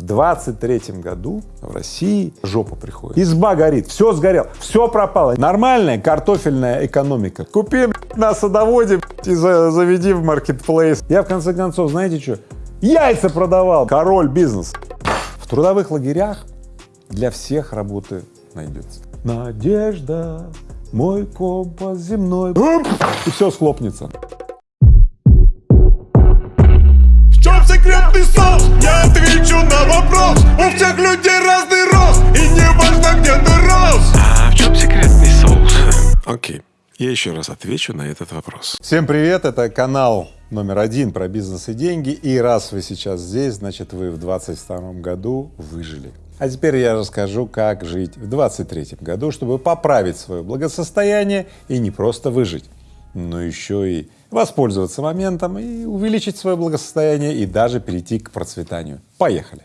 В 23 году в России жопа приходит. Изба горит, все сгорело, все пропало. Нормальная картофельная экономика. Купи на садоводе и заведи в маркетплейс. Я в конце концов, знаете что, яйца продавал. Король бизнес. В трудовых лагерях для всех работы найдется. Надежда, мой компас земной. И все схлопнется. Секретный соус? Я отвечу на вопрос У всех людей разный рост И не важно, где ты рос А в чем секретный соус? Окей, я еще раз отвечу на этот вопрос. Всем привет, это канал номер один про бизнес и деньги. И раз вы сейчас здесь, значит вы в 22 году выжили. А теперь я расскажу, как жить в 23 году, чтобы поправить свое благосостояние и не просто выжить, но еще и воспользоваться моментом и увеличить свое благосостояние и даже перейти к процветанию. Поехали!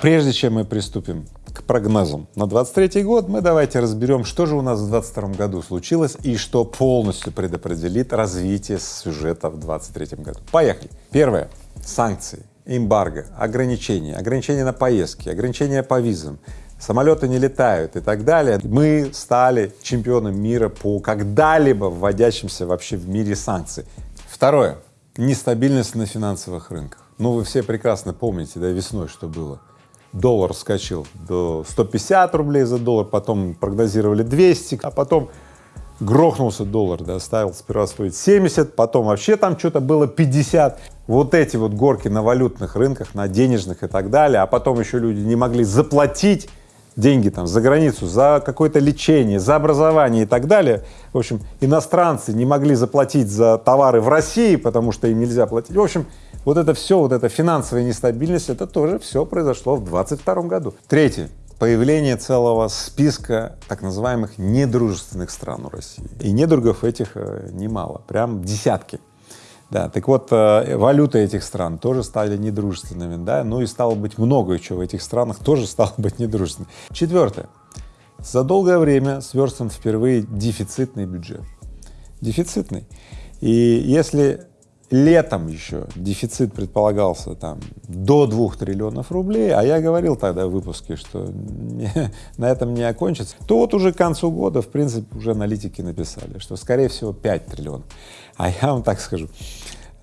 Прежде чем мы приступим к прогнозам на 23 год, мы давайте разберем, что же у нас в 22 году случилось и что полностью предопределит развитие сюжета в 23 году. Поехали! Первое — санкции эмбарго, ограничения, ограничения на поездки, ограничения по визам, самолеты не летают и так далее, мы стали чемпионом мира по когда-либо вводящимся вообще в мире санкций. Второе — нестабильность на финансовых рынках. Ну, вы все прекрасно помните, да, весной что было. Доллар вскочил до 150 рублей за доллар, потом прогнозировали 200, а потом грохнулся доллар, да, ставил сперва стоить 70, потом вообще там что-то было 50. Вот эти вот горки на валютных рынках, на денежных и так далее, а потом еще люди не могли заплатить деньги там за границу, за какое-то лечение, за образование и так далее. В общем, иностранцы не могли заплатить за товары в России, потому что им нельзя платить. В общем, вот это все, вот эта финансовая нестабильность, это тоже все произошло в 22 году. Третье появление целого списка так называемых недружественных стран у России. И недругов этих э, немало, прям десятки. Да, так вот, э, валюты этих стран тоже стали недружественными, да, ну и стало быть много чего в этих странах тоже стало быть недружественным. Четвертое. За долгое время сверстан впервые дефицитный бюджет. Дефицитный. И если летом еще дефицит предполагался там до двух триллионов рублей, а я говорил тогда в выпуске, что на этом не окончится, то вот уже к концу года, в принципе, уже аналитики написали, что скорее всего 5 триллионов. А я вам так скажу,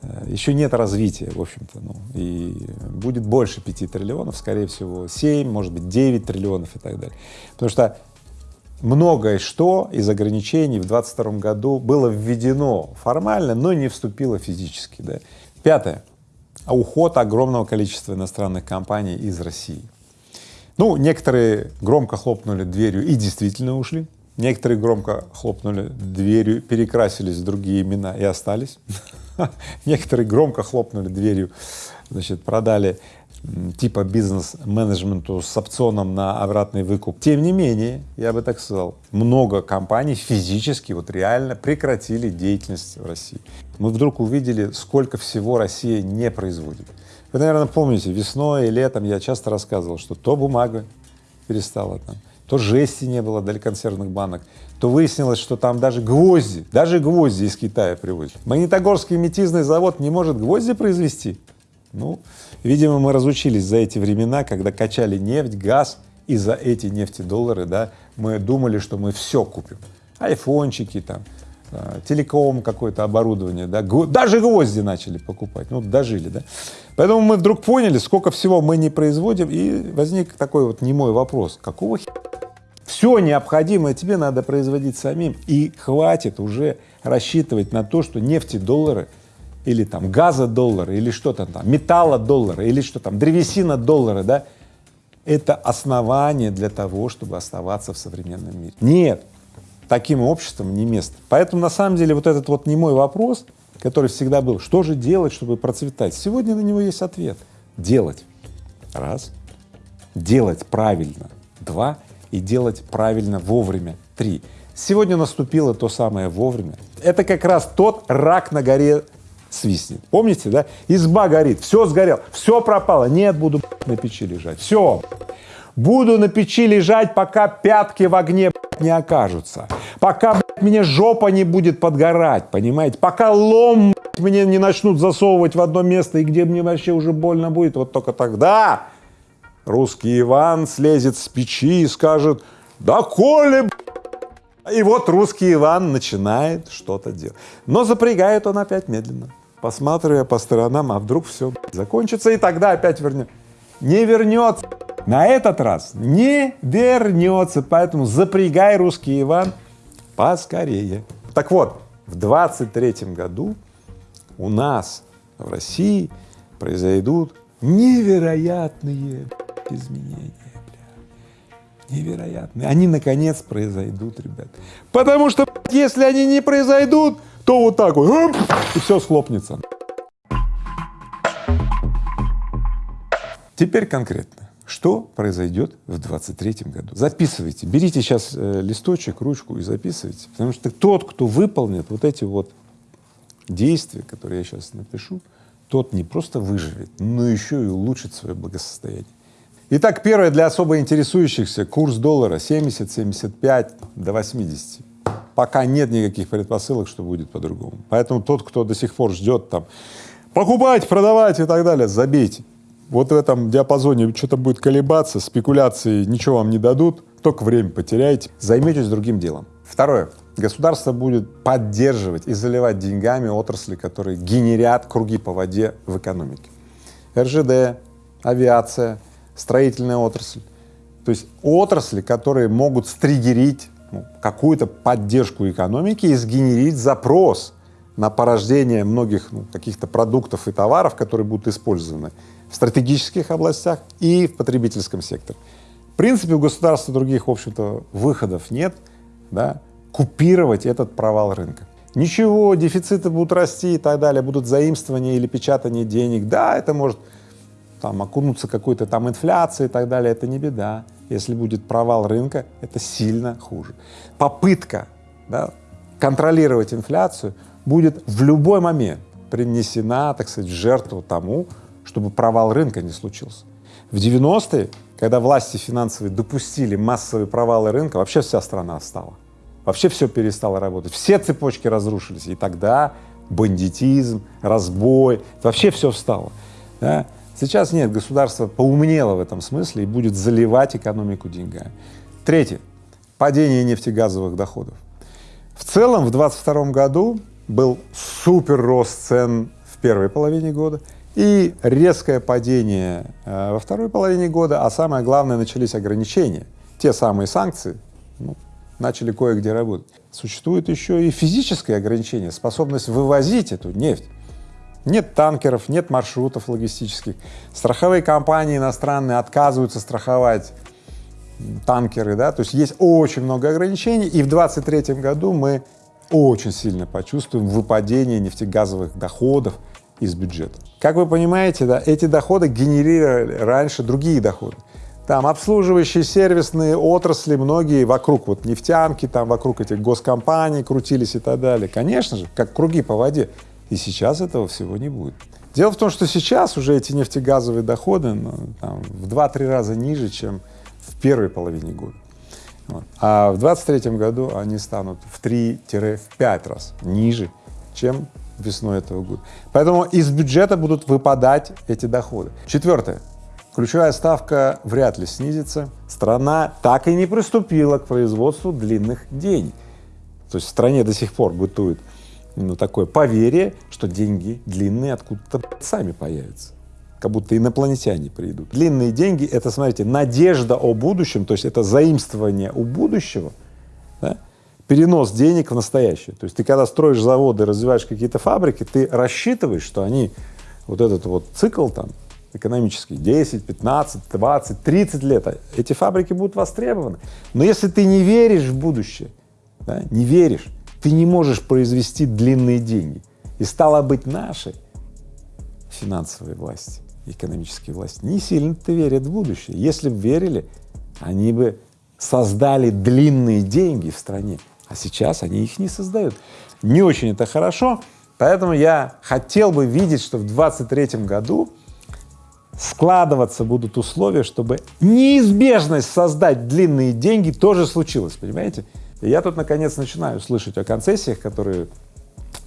э, еще нет развития, в общем-то, ну, и будет больше 5 триллионов, скорее всего 7, может быть 9 триллионов и так далее. Потому что многое что из ограничений в 22 году было введено формально, но не вступило физически. Да. Пятое. Уход огромного количества иностранных компаний из России. Ну, некоторые громко хлопнули дверью и действительно ушли, некоторые громко хлопнули дверью, перекрасились в другие имена и остались, некоторые громко хлопнули дверью, значит, продали типа бизнес-менеджменту с опционом на обратный выкуп. Тем не менее, я бы так сказал, много компаний физически, вот реально прекратили деятельность в России. Мы вдруг увидели, сколько всего Россия не производит. Вы, наверное, помните, весной и летом я часто рассказывал, что то бумага перестала там, то жести не было для консервных банок, то выяснилось, что там даже гвозди, даже гвозди из Китая привозят. Магнитогорский метизный завод не может гвозди произвести. Ну, видимо, мы разучились за эти времена, когда качали нефть, газ, и за эти нефтедоллары, да, мы думали, что мы все купим. Айфончики там, э, телеком какое-то оборудование, да, даже гвозди начали покупать, ну, дожили, да. Поэтому мы вдруг поняли, сколько всего мы не производим, и возник такой вот немой вопрос, какого хера? Все необходимое тебе надо производить самим, и хватит уже рассчитывать на то, что нефтедоллары или там газа доллара, или что-то там, металла доллара, или что там, древесина доллара, да, это основание для того, чтобы оставаться в современном мире. Нет, таким обществом не место. Поэтому на самом деле вот этот вот не мой вопрос, который всегда был, что же делать, чтобы процветать, сегодня на него есть ответ — делать. Раз. Делать правильно. Два. И делать правильно вовремя. Три. Сегодня наступило то самое вовремя. Это как раз тот рак на горе свистнет. Помните, да? Изба горит, все сгорело, все пропало. Нет, буду на печи лежать. Все. Буду на печи лежать, пока пятки в огне не окажутся. Пока мне жопа не будет подгорать, понимаете? Пока лом мне не начнут засовывать в одно место и где мне вообще уже больно будет, вот только тогда русский Иван слезет с печи и скажет, да коли, и вот русский Иван начинает что-то делать. Но запрягает он опять медленно, посматривая по сторонам, а вдруг все закончится, и тогда опять вернет. Не вернется. На этот раз не вернется, поэтому запрягай, русский Иван, поскорее. Так вот, в 23 году у нас в России произойдут невероятные изменения. Невероятные. Они наконец произойдут, ребят. Потому что если они не произойдут, то вот так вот и все схлопнется. Теперь конкретно. Что произойдет в 23 году? Записывайте, берите сейчас э, листочек, ручку и записывайте, потому что тот, кто выполнит вот эти вот действия, которые я сейчас напишу, тот не просто выживет, но еще и улучшит свое благосостояние. Итак, первое для особо интересующихся — курс доллара 70-75 до 80. Пока нет никаких предпосылок, что будет по-другому. Поэтому тот, кто до сих пор ждет там покупать, продавать и так далее, забейте вот в этом диапазоне что-то будет колебаться, спекуляции ничего вам не дадут, только время потеряете, займетесь другим делом. Второе. Государство будет поддерживать и заливать деньгами отрасли, которые генерят круги по воде в экономике. РЖД, авиация, строительная отрасль. То есть отрасли, которые могут стригерить ну, какую-то поддержку экономики и сгенерить запрос на порождение многих ну, каких-то продуктов и товаров, которые будут использованы в стратегических областях и в потребительском секторе. В принципе, у государства других, в общем-то, выходов нет, да, купировать этот провал рынка. Ничего, дефициты будут расти и так далее, будут заимствования или печатание денег. Да, это может там окунуться какой-то там инфляцией и так далее, это не беда. Если будет провал рынка, это сильно хуже. Попытка да, контролировать инфляцию будет в любой момент принесена, так сказать, в жертву тому, чтобы провал рынка не случился. В 90-е, когда власти финансовые допустили массовые провалы рынка, вообще вся страна стала. Вообще все перестало работать, все цепочки разрушились, и тогда бандитизм, разбой, вообще все встало. Да? Сейчас нет, государство поумнело в этом смысле и будет заливать экономику деньгами. Третье. Падение нефтегазовых доходов. В целом в 2022 году был супер рост цен в первой половине года и резкое падение э, во второй половине года, а самое главное, начались ограничения. Те самые санкции ну, начали кое-где работать. Существует еще и физическое ограничение, способность вывозить эту нефть. Нет танкеров, нет маршрутов логистических. Страховые компании иностранные отказываются страховать танкеры, да, то есть есть очень много ограничений, и в 23 году мы очень сильно почувствуем выпадение нефтегазовых доходов из бюджета. Как вы понимаете, да, эти доходы генерировали раньше другие доходы. Там обслуживающие сервисные отрасли, многие вокруг вот нефтянки, там вокруг этих госкомпаний крутились и так далее. Конечно же, как круги по воде. И сейчас этого всего не будет. Дело в том, что сейчас уже эти нефтегазовые доходы ну, там, в 2-3 раза ниже, чем в первой половине года. Вот. А в 23 году они станут в 3-5 раз ниже, чем весной этого года. Поэтому из бюджета будут выпадать эти доходы. Четвертое. Ключевая ставка вряд ли снизится. Страна так и не приступила к производству длинных денег. То есть в стране до сих пор бытует ну, такое поверье, что деньги длинные откуда-то сами появятся, как будто инопланетяне придут. Длинные деньги — это, смотрите, надежда о будущем, то есть это заимствование у будущего, да? перенос денег в настоящее. То есть ты когда строишь заводы, развиваешь какие-то фабрики, ты рассчитываешь, что они, вот этот вот цикл там экономический, 10, 15, 20, 30 лет, а эти фабрики будут востребованы. Но если ты не веришь в будущее, да, не веришь, ты не можешь произвести длинные деньги. И стало быть, наши финансовые власти, экономические власти не сильно-то верят в будущее. Если бы верили, они бы создали длинные деньги в стране, а сейчас они их не создают. Не очень это хорошо, поэтому я хотел бы видеть, что в 23 году складываться будут условия, чтобы неизбежность создать длинные деньги тоже случилась, понимаете? Я тут наконец начинаю слышать о концессиях, которые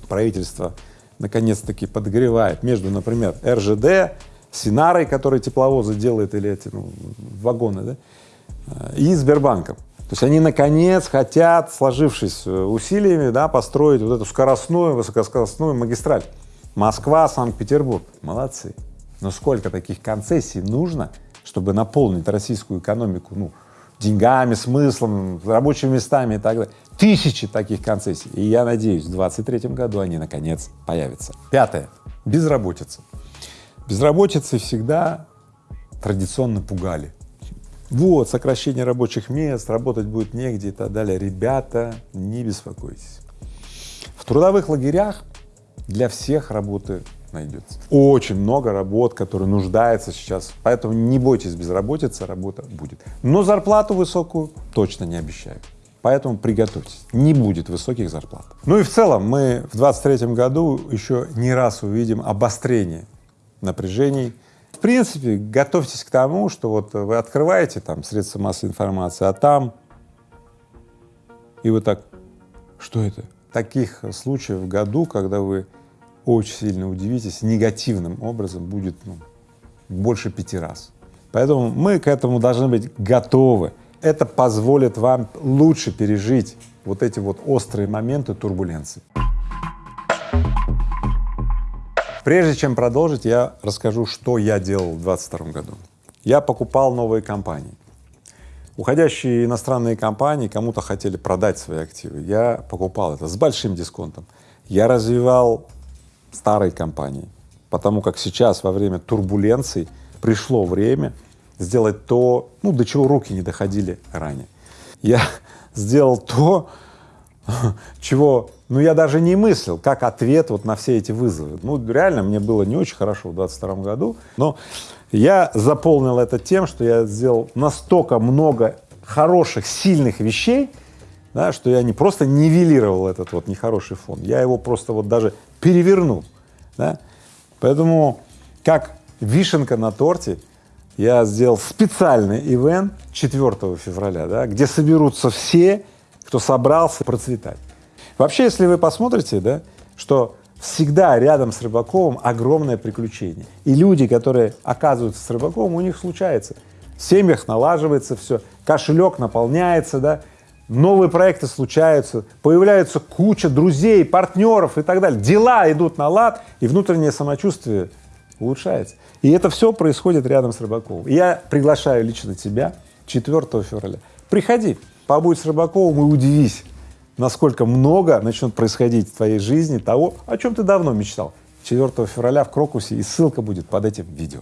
правительство наконец-таки подогревает между, например, РЖД, Синарой, который тепловозы делает, или эти ну, вагоны, да, и Сбербанком. То есть они наконец хотят, сложившись э, усилиями, да, построить вот эту скоростную, высокоскоростную магистраль. Москва, Санкт-Петербург. Молодцы. Но сколько таких концессий нужно, чтобы наполнить российскую экономику, ну, деньгами, смыслом, рабочими местами и так далее. Тысячи таких концессий. И я надеюсь, в 2023 году они наконец появятся. Пятое. Безработица. Безработицы всегда традиционно пугали. Вот, сокращение рабочих мест, работать будет негде и так далее. Ребята, не беспокойтесь. В трудовых лагерях для всех работы найдется. Очень много работ, которые нуждаются сейчас, поэтому не бойтесь безработицы, работа будет. Но зарплату высокую точно не обещаю. Поэтому приготовьтесь, не будет высоких зарплат. Ну и в целом мы в 23 году еще не раз увидим обострение напряжений. В принципе, готовьтесь к тому, что вот вы открываете там средства массовой информации, а там и вот так, что это? Таких случаев в году, когда вы очень сильно удивитесь, негативным образом будет ну, больше пяти раз. Поэтому мы к этому должны быть готовы. Это позволит вам лучше пережить вот эти вот острые моменты турбуленции. Прежде чем продолжить, я расскажу, что я делал в 2022 году. Я покупал новые компании. Уходящие иностранные компании кому-то хотели продать свои активы. Я покупал это с большим дисконтом. Я развивал старой компании, потому как сейчас во время турбуленций пришло время сделать то, ну, до чего руки не доходили ранее. Я сделал то, чего, ну, я даже не мыслил, как ответ вот на все эти вызовы. Ну, реально, мне было не очень хорошо в 22 году, но я заполнил это тем, что я сделал настолько много хороших, сильных вещей, да, что я не просто нивелировал этот вот нехороший фон, я его просто вот даже перевернул. Да? Поэтому как вишенка на торте я сделал специальный ивент 4 февраля, да, где соберутся все, кто собрался процветать. Вообще, если вы посмотрите, да, что всегда рядом с Рыбаковым огромное приключение. И люди, которые оказываются с Рыбаковым, у них случается. В семьях налаживается все, кошелек наполняется, да, новые проекты случаются, появляется куча друзей, партнеров и так далее. Дела идут на лад, и внутреннее самочувствие улучшается. И это все происходит рядом с Рыбаковым. Я приглашаю лично тебя 4 февраля. Приходи, побудь с Рыбаковым и удивись, насколько много начнет происходить в твоей жизни того, о чем ты давно мечтал. 4 февраля в Крокусе, и ссылка будет под этим видео.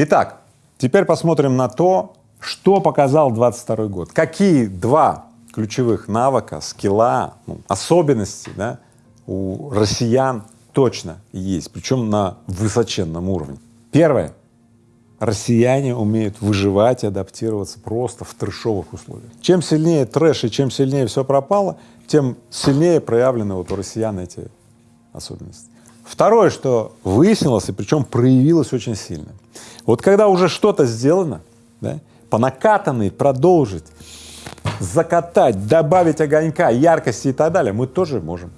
Итак, теперь посмотрим на то, что показал 22 год. Какие два ключевых навыка, скилла, ну, особенности да, у россиян точно есть, причем на высоченном уровне. Первое. Россияне умеют выживать и адаптироваться просто в трэшовых условиях. Чем сильнее трэш и чем сильнее все пропало, тем сильнее проявлены вот у россиян эти особенности. Второе, что выяснилось, и причем проявилось очень сильно. Вот когда уже что-то сделано, да, по накатанной продолжить, закатать, добавить огонька, яркости и так далее, мы тоже можем.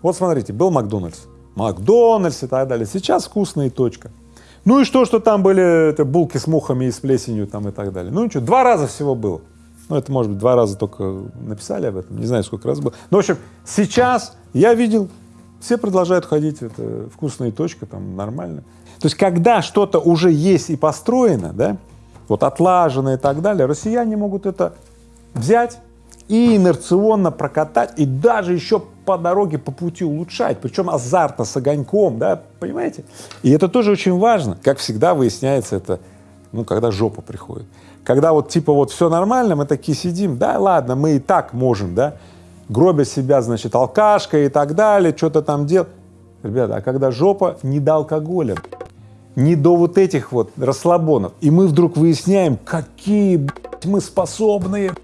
Вот смотрите, был Макдональдс, Макдональдс и так далее, сейчас вкусная точка. Ну и что, что там были это, булки с мухами и с плесенью там и так далее. Ну ничего, два раза всего было. Ну это может быть два раза только написали об этом, не знаю сколько раз было. Ну в общем, сейчас я видел все продолжают ходить, это вкусная точка, там нормально. То есть, когда что-то уже есть и построено, да, вот отлажено и так далее, россияне могут это взять и инерционно прокатать, и даже еще по дороге, по пути улучшать, причем азартно, с огоньком, да, понимаете? И это тоже очень важно. Как всегда выясняется это, ну, когда жопа приходит. Когда вот типа вот все нормально, мы такие сидим, да, ладно, мы и так можем, да, гробя себя, значит, алкашкой и так далее, что-то там делать. Ребята, а когда жопа не до алкоголя, не до вот этих вот расслабонов, и мы вдруг выясняем, какие мы способные,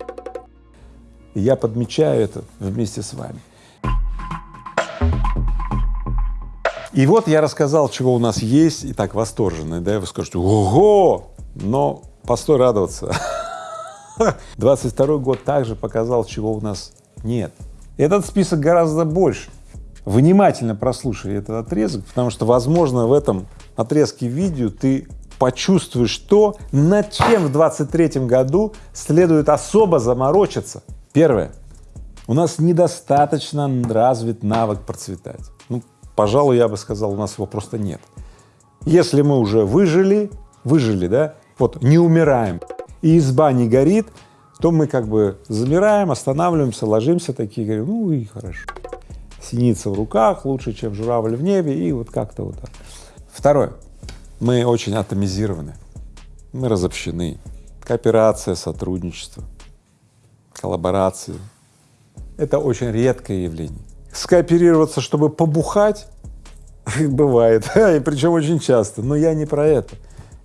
я подмечаю это вместе с вами. И вот я рассказал, чего у нас есть, и так восторженный, да, и вы скажете, ого, но постой радоваться. 22 год также показал, чего у нас нет. Этот список гораздо больше. Внимательно прослушай этот отрезок, потому что, возможно, в этом отрезке видео ты почувствуешь то, над чем в 23 году следует особо заморочиться. Первое. У нас недостаточно развит навык процветать. Ну, пожалуй, я бы сказал, у нас его просто нет. Если мы уже выжили, выжили, да, вот не умираем, и изба не горит, то мы как бы замираем, останавливаемся, ложимся такие, говорим, ну и хорошо. Синица в руках лучше, чем журавль в небе, и вот как-то вот так. Второе. Мы очень атомизированы, мы разобщены. Кооперация, сотрудничество, коллаборации — это очень редкое явление. Скооперироваться, чтобы побухать, бывает, и причем очень часто, но я не про это.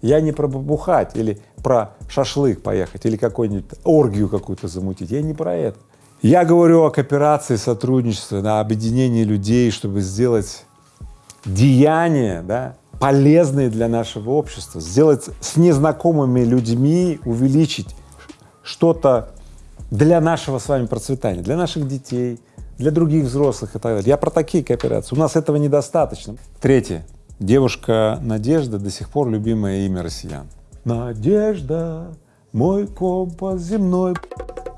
Я не про побухать или про шашлык поехать, или какую-нибудь оргию какую-то замутить, я не про это. Я говорю о кооперации, сотрудничестве, на объединении людей, чтобы сделать деяния, да, полезные для нашего общества, сделать с незнакомыми людьми, увеличить что-то для нашего с вами процветания, для наших детей, для других взрослых и так далее. Я про такие кооперации. У нас этого недостаточно. Третье. Девушка Надежда до сих пор любимое имя россиян. Надежда, мой компас земной,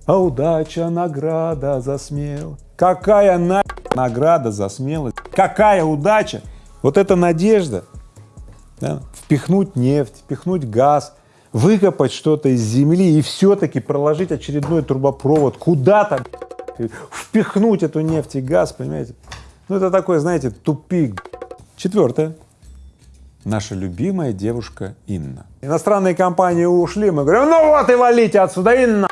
а удача награда за смелость. Какая на награда за смелость? Какая удача? Вот эта надежда, да? впихнуть нефть, впихнуть газ, выкопать что-то из земли и все-таки проложить очередной трубопровод куда-то, впихнуть эту нефть и газ, понимаете? Ну это такой, знаете, тупик. Четвертое наша любимая девушка Инна. Иностранные компании ушли, мы говорим, ну вот и валите отсюда, Инна!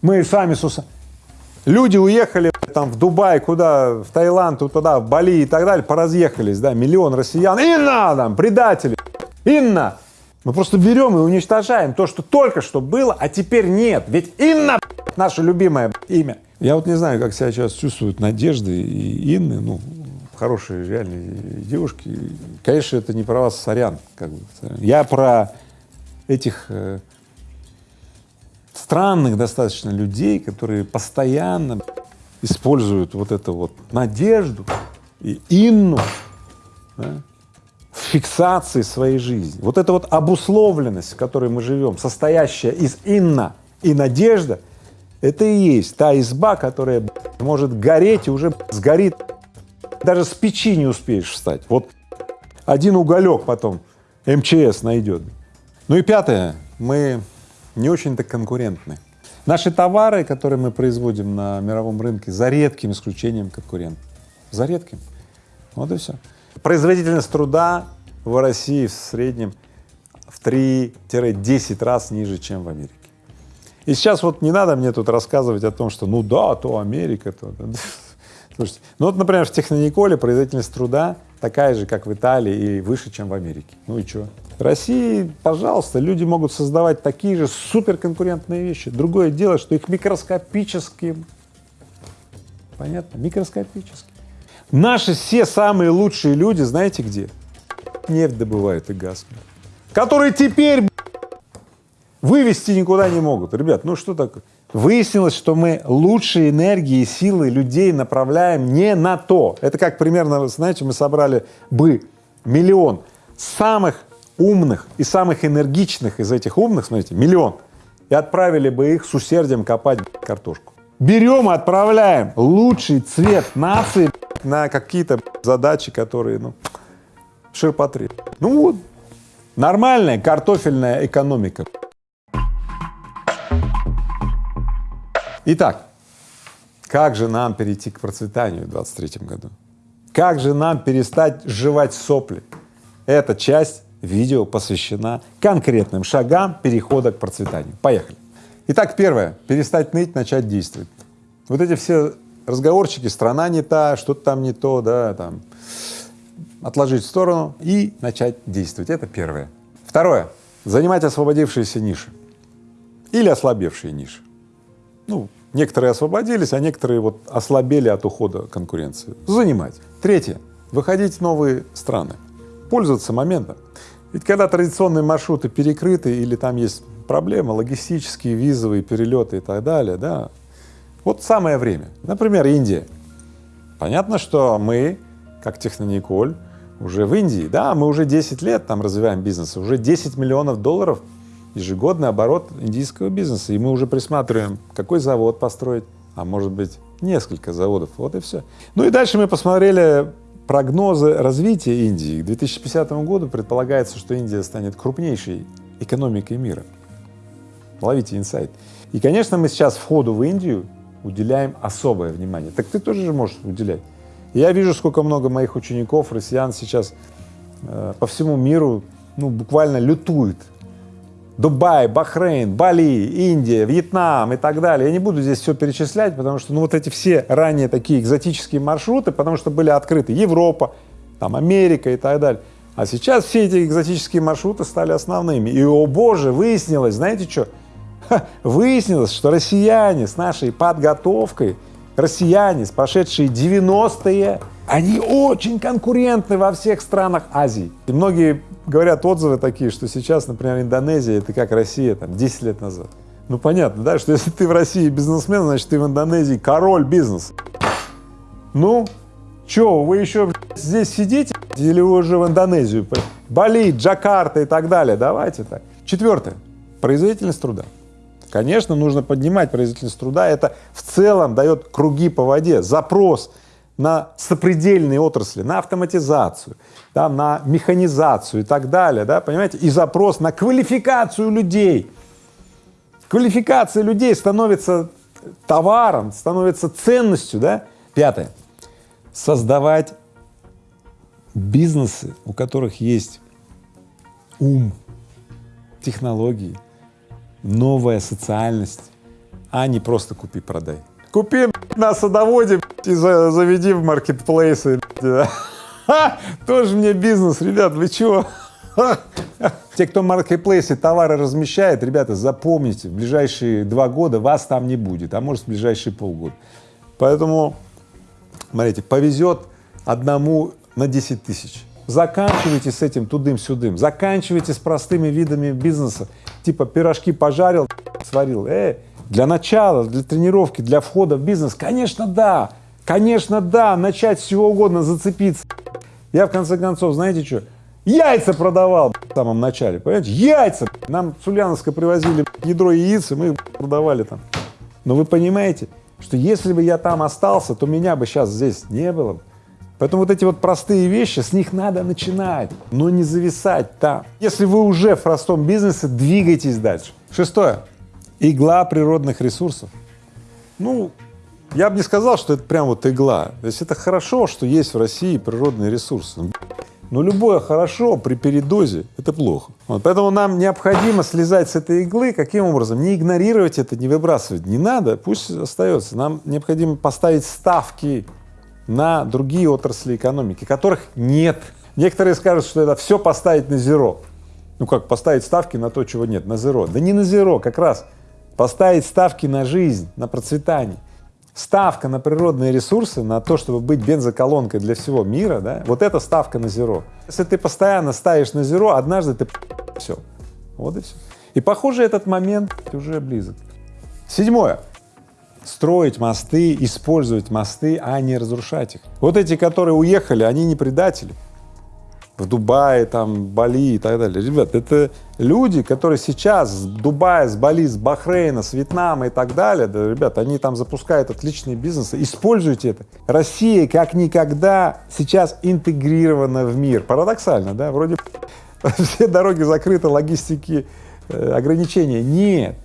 Мы сами с. Люди уехали там в Дубай, куда, в Таиланд, туда, в Бали и так далее, поразъехались, да, миллион россиян. Инна там, предатели, Инна! Мы просто берем и уничтожаем то, что только что было, а теперь нет. Ведь Инна наше любимое имя. Я вот не знаю, как себя сейчас чувствуют Надежды и Инны, ну, хорошие, реальные девушки. Конечно, это не про вас, сорян. Как бы. Я про этих э, странных достаточно людей, которые постоянно используют вот эту вот надежду и инну да, в фиксации своей жизни. Вот эта вот обусловленность, в которой мы живем, состоящая из инна и надежда, это и есть та изба, которая может гореть и уже сгорит даже с печи не успеешь встать. Вот один уголек потом МЧС найдет. Ну и пятое, мы не очень-то конкурентны. Наши товары, которые мы производим на мировом рынке, за редким исключением конкурент. За редким. Вот и все. Производительность труда в России в среднем в 3-10 раз ниже, чем в Америке. И сейчас вот не надо мне тут рассказывать о том, что ну да, то Америка, то… Слушайте, ну вот, например, в Технониколе производительность труда такая же, как в Италии и выше, чем в Америке. Ну и что? В России, пожалуйста, люди могут создавать такие же суперконкурентные вещи. Другое дело, что их микроскопическим, понятно, микроскопически. Наши все самые лучшие люди, знаете где? Нефть добывают и газ, которые теперь вывести никуда не могут. Ребят, ну что такое? Выяснилось, что мы лучшие энергии и силы людей направляем не на то. Это как примерно, знаете, мы собрали бы миллион самых умных и самых энергичных из этих умных, смотрите, миллион, и отправили бы их с усердием копать картошку. Берем и отправляем лучший цвет нации на какие-то задачи, которые, ну, ширпотри. Ну вот, нормальная картофельная экономика. Итак, как же нам перейти к процветанию в 2023 году? Как же нам перестать жевать сопли? Эта часть видео посвящена конкретным шагам перехода к процветанию. Поехали. Итак, первое — перестать ныть, начать действовать. Вот эти все разговорчики, страна не та, что-то там не то, да, там, отложить в сторону и начать действовать. Это первое. Второе. Занимать освободившиеся ниши или ослабевшие ниши. Ну, некоторые освободились, а некоторые вот ослабели от ухода конкуренции. Занимать. Третье. Выходить в новые страны, пользоваться моментом. Ведь когда традиционные маршруты перекрыты или там есть проблемы, логистические, визовые, перелеты и так далее, да, вот самое время. Например, Индия. Понятно, что мы, как Технониколь, уже в Индии, да, мы уже 10 лет там развиваем бизнес, уже 10 миллионов долларов ежегодный оборот индийского бизнеса, и мы уже присматриваем, какой завод построить, а может быть несколько заводов, вот и все. Ну и дальше мы посмотрели прогнозы развития Индии. К 2050 году предполагается, что Индия станет крупнейшей экономикой мира. Ловите инсайт. И, конечно, мы сейчас входу в Индию уделяем особое внимание. Так ты тоже же можешь уделять. Я вижу, сколько много моих учеников, россиян сейчас э, по всему миру, ну, буквально лютуют. Дубай, Бахрейн, Бали, Индия, Вьетнам и так далее. Я не буду здесь все перечислять, потому что, ну, вот эти все ранее такие экзотические маршруты, потому что были открыты Европа, там Америка и так далее. А сейчас все эти экзотические маршруты стали основными. И, о боже, выяснилось, знаете что? выяснилось, что россияне с нашей подготовкой, россияне, прошедшие 90-е, они очень конкурентны во всех странах Азии. И многие говорят отзывы такие, что сейчас, например, Индонезия — это как Россия там 10 лет назад. Ну, понятно, да, что если ты в России бизнесмен, значит, ты в Индонезии король бизнеса. Ну, что, вы еще здесь сидите или вы уже в Индонезию? Бали, Джакарта и так далее. Давайте так. Четвертое. Производительность труда. Конечно, нужно поднимать производительность труда, это в целом дает круги по воде, запрос на сопредельные отрасли, на автоматизацию, да, на механизацию и так далее, да, понимаете, и запрос на квалификацию людей. Квалификация людей становится товаром, становится ценностью, да. Пятое. Создавать бизнесы, у которых есть ум, технологии, новая социальность, а не просто купи-продай. Купи на садоводе и заведи в маркетплейсы. Тоже мне бизнес, ребят, вы чего? Те, кто в маркетплейсе товары размещает, ребята, запомните, в ближайшие два года вас там не будет, а может в ближайшие полгода. Поэтому, смотрите, повезет одному на 10 тысяч. Заканчивайте с этим тудым-сюдым, заканчивайте с простыми видами бизнеса, типа пирожки пожарил, сварил. Э, для начала, для тренировки, для входа в бизнес, конечно, да, конечно, да, начать с чего угодно зацепиться. Я в конце концов, знаете что, яйца продавал в самом начале, понимаете, яйца. Нам с Ульяновска привозили ядро яиц, и мы продавали там. Но вы понимаете, что если бы я там остался, то меня бы сейчас здесь не было. Поэтому вот эти вот простые вещи, с них надо начинать, но не зависать там. Если вы уже в простом бизнесе, двигайтесь дальше. Шестое. Игла природных ресурсов. Ну, я бы не сказал, что это прям вот игла. То есть это хорошо, что есть в России природные ресурсы. Но любое хорошо при передозе — это плохо. Вот, поэтому нам необходимо слезать с этой иглы. Каким образом? Не игнорировать это, не выбрасывать. Не надо, пусть остается. Нам необходимо поставить ставки на другие отрасли экономики, которых нет. Некоторые скажут, что это все поставить на зеро. Ну как поставить ставки на то, чего нет, на зеро. Да не на зеро, как раз поставить ставки на жизнь, на процветание. Ставка на природные ресурсы, на то, чтобы быть бензоколонкой для всего мира, да, вот это ставка на зеро. Если ты постоянно ставишь на зеро, однажды ты все. Вот и все. И похоже, этот момент уже близок. Седьмое строить мосты, использовать мосты, а не разрушать их. Вот эти, которые уехали, они не предатели. В Дубае, там, Бали и так далее. Ребят, это люди, которые сейчас с Дубая, с Бали, с Бахрейна, с Вьетнама и так далее, да, ребят, они там запускают отличные бизнесы, используйте это. Россия как никогда сейчас интегрирована в мир. Парадоксально, да, вроде все дороги закрыты, логистики, э, ограничения. Нет,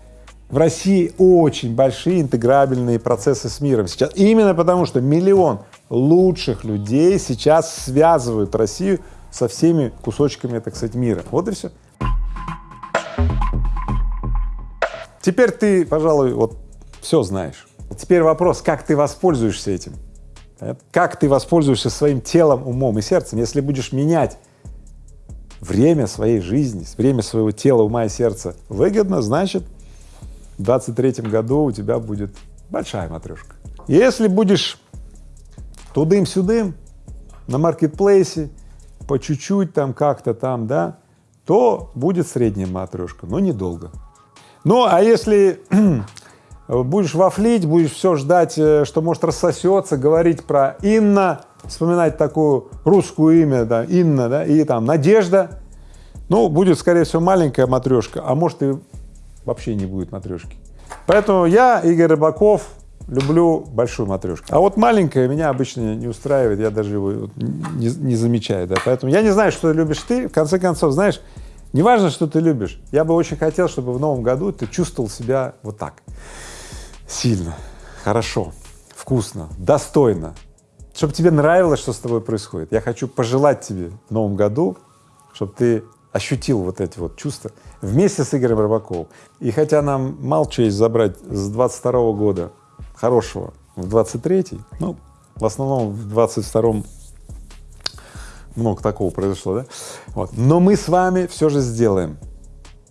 в России очень большие интеграбельные процессы с миром сейчас, именно потому что миллион лучших людей сейчас связывают Россию со всеми кусочками, так сказать, мира. Вот и все. Теперь ты, пожалуй, вот все знаешь. теперь вопрос, как ты воспользуешься этим? Как ты воспользуешься своим телом, умом и сердцем, если будешь менять время своей жизни, время своего тела, ума и сердца выгодно, значит, в 23 году у тебя будет большая матрешка. Если будешь тудым-сюдым на маркетплейсе, по чуть-чуть там как-то там, да, то будет средняя матрешка, но недолго. Ну, а если будешь вафлить, будешь все ждать, э, что может рассосется, говорить про Инна, вспоминать такую русскую имя, да, Инна, да, и там Надежда, ну, будет, скорее всего, маленькая матрешка, а может и вообще не будет матрешки. Поэтому я, Игорь Рыбаков, люблю большую матрешку. А вот маленькая меня обычно не устраивает, я даже его не, не замечаю, да, поэтому я не знаю, что любишь ты, в конце концов, знаешь, не важно, что ты любишь, я бы очень хотел, чтобы в новом году ты чувствовал себя вот так, сильно, хорошо, вкусно, достойно, чтобы тебе нравилось, что с тобой происходит. Я хочу пожелать тебе в новом году, чтобы ты ощутил вот эти вот чувства вместе с Игорем Рыбаковым. И хотя нам мало честь забрать с 22 -го года хорошего в 23-й, ну, в основном в 22-м много такого произошло, да? Вот. Но мы с вами все же сделаем,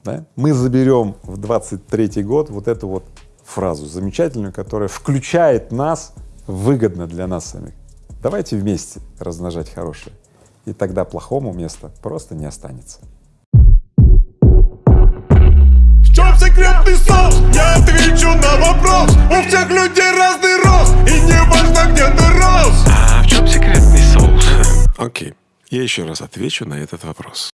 да? Мы заберем в 23-й год вот эту вот фразу замечательную, которая включает нас выгодно для нас самих. Давайте вместе размножать хорошее, и тогда плохому места просто не останется. Чем секретный соус? Я отвечу на вопрос У всех людей разный рост И не важно, где ты рос А в чем секретный соус? Окей, я еще раз отвечу на этот вопрос.